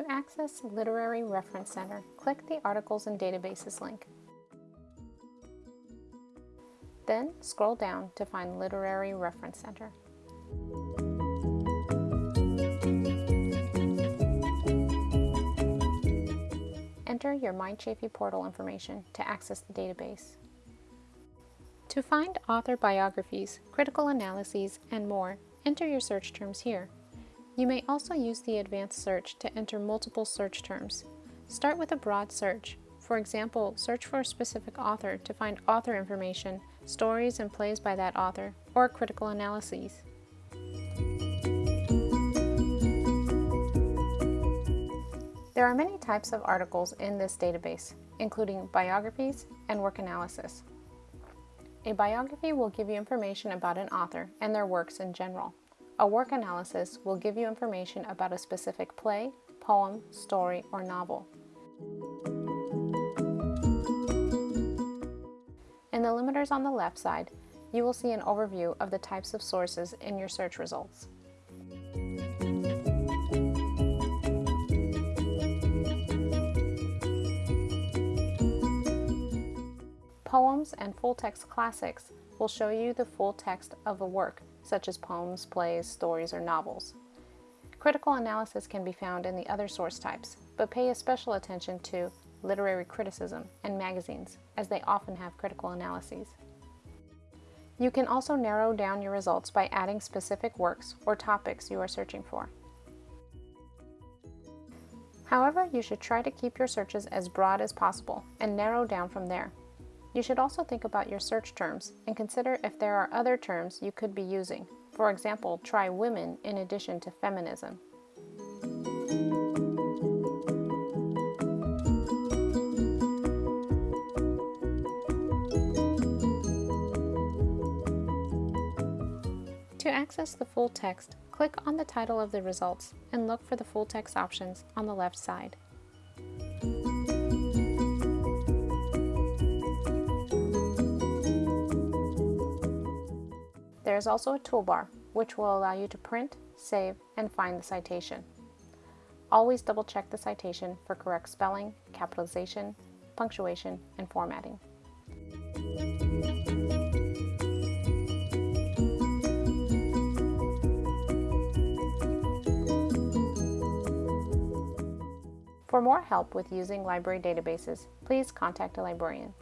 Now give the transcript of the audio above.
To access Literary Reference Center, click the Articles and Databases link. Then scroll down to find Literary Reference Center. Enter your MyChaffey portal information to access the database. To find author biographies, critical analyses, and more, enter your search terms here. You may also use the advanced search to enter multiple search terms. Start with a broad search. For example, search for a specific author to find author information, stories and plays by that author, or critical analyses. There are many types of articles in this database, including biographies and work analysis. A biography will give you information about an author and their works in general. A work analysis will give you information about a specific play, poem, story, or novel. In the limiters on the left side, you will see an overview of the types of sources in your search results. Poems and full-text classics will show you the full text of a work, such as poems, plays, stories, or novels. Critical analysis can be found in the other source types, but pay special attention to literary criticism and magazines, as they often have critical analyses. You can also narrow down your results by adding specific works or topics you are searching for. However, you should try to keep your searches as broad as possible and narrow down from there. You should also think about your search terms and consider if there are other terms you could be using. For example, try women in addition to feminism. To access the full text, click on the title of the results and look for the full text options on the left side. Is also a toolbar, which will allow you to print, save, and find the citation. Always double check the citation for correct spelling, capitalization, punctuation, and formatting. For more help with using library databases, please contact a librarian.